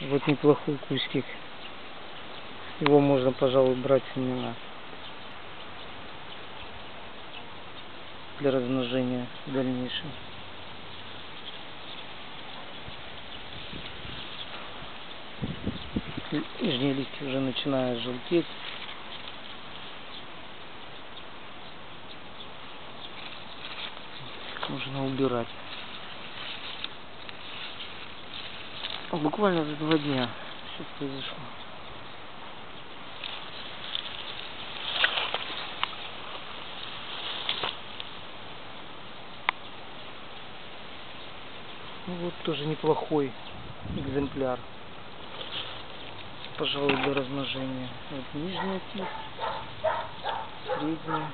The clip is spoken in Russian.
Вот неплохой кустик. Его можно, пожалуй, брать смело. Для размножения в дальнейшем. Нижние листья уже начинают желтеть. Можно убирать. Буквально за два дня все произошло. Ну вот тоже неплохой экземпляр. Пожалуй, для размножения. Вот нижняя кисть, средняя.